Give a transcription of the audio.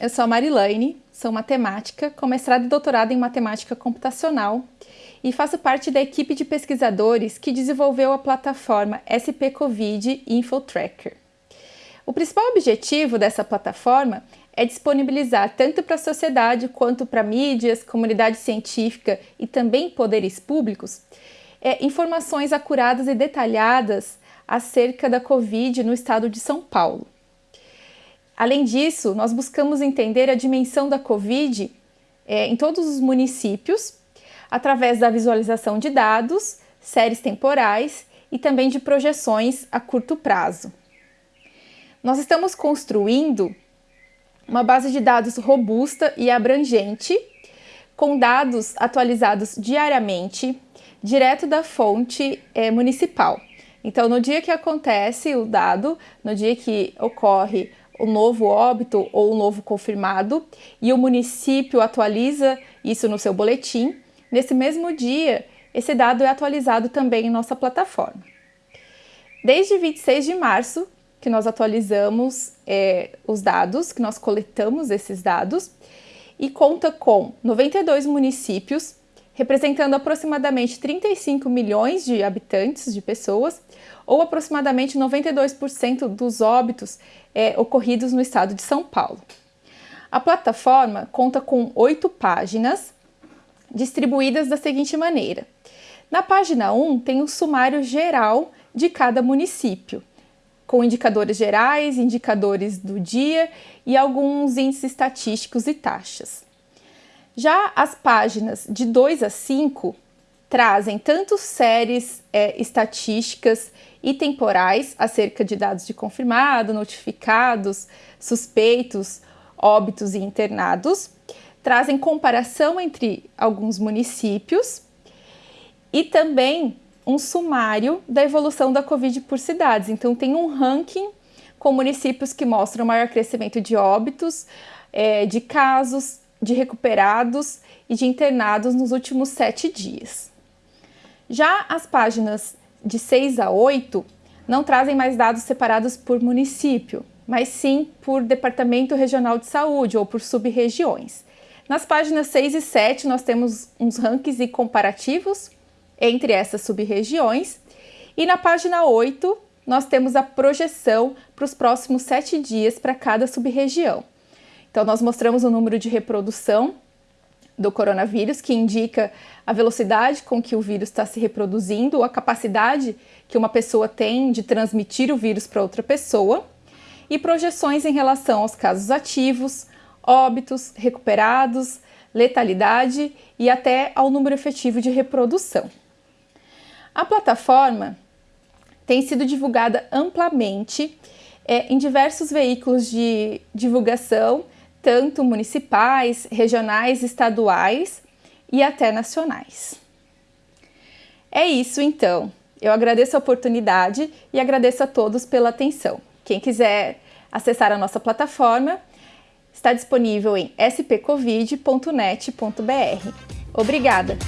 eu sou a Marilane, sou matemática, com mestrado e doutorado em matemática computacional e faço parte da equipe de pesquisadores que desenvolveu a plataforma SP Covid Info Tracker. O principal objetivo dessa plataforma é disponibilizar tanto para a sociedade quanto para mídias, comunidade científica e também poderes públicos é, informações acuradas e detalhadas acerca da Covid no estado de São Paulo. Além disso, nós buscamos entender a dimensão da Covid é, em todos os municípios através da visualização de dados, séries temporais e também de projeções a curto prazo. Nós estamos construindo uma base de dados robusta e abrangente, com dados atualizados diariamente, direto da fonte é, municipal. Então, no dia que acontece o dado, no dia que ocorre o novo óbito ou o novo confirmado e o município atualiza isso no seu boletim, nesse mesmo dia, esse dado é atualizado também em nossa plataforma. Desde 26 de março, que nós atualizamos é, os dados, que nós coletamos esses dados, e conta com 92 municípios, representando aproximadamente 35 milhões de habitantes, de pessoas, ou aproximadamente 92% dos óbitos é, ocorridos no estado de São Paulo. A plataforma conta com oito páginas, distribuídas da seguinte maneira. Na página 1 tem um sumário geral de cada município, com indicadores gerais, indicadores do dia e alguns índices estatísticos e taxas. Já as páginas de 2 a 5 trazem tanto séries é, estatísticas e temporais acerca de dados de confirmado, notificados, suspeitos, óbitos e internados, trazem comparação entre alguns municípios e também um sumário da evolução da Covid por cidades. Então, tem um ranking com municípios que mostram maior crescimento de óbitos, é, de casos, de recuperados e de internados nos últimos sete dias. Já as páginas de 6 a 8 não trazem mais dados separados por município, mas sim por departamento regional de saúde ou por sub-regiões. Nas páginas 6 e 7 nós temos uns rankings e comparativos entre essas sub-regiões, e na página 8 nós temos a projeção para os próximos sete dias para cada sub-região. Então, nós mostramos o número de reprodução do coronavírus, que indica a velocidade com que o vírus está se reproduzindo, a capacidade que uma pessoa tem de transmitir o vírus para outra pessoa, e projeções em relação aos casos ativos, óbitos, recuperados, letalidade e até ao número efetivo de reprodução. A plataforma tem sido divulgada amplamente é, em diversos veículos de divulgação tanto municipais, regionais, estaduais e até nacionais. É isso então. Eu agradeço a oportunidade e agradeço a todos pela atenção. Quem quiser acessar a nossa plataforma, está disponível em spcovid.net.br. Obrigada!